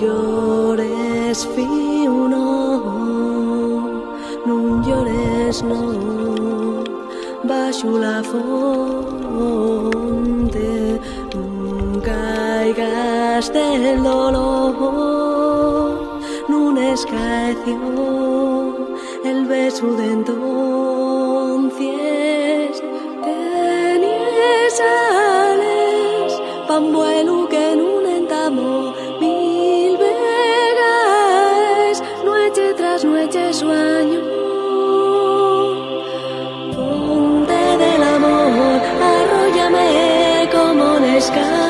llores, fiu, no, no llores, no, baixo la fonte, no caigas del dolor, no escaeció el beso de entonces, tenías ales, pan bueno te sueño. Ponte del amor, arrollame como un escalón.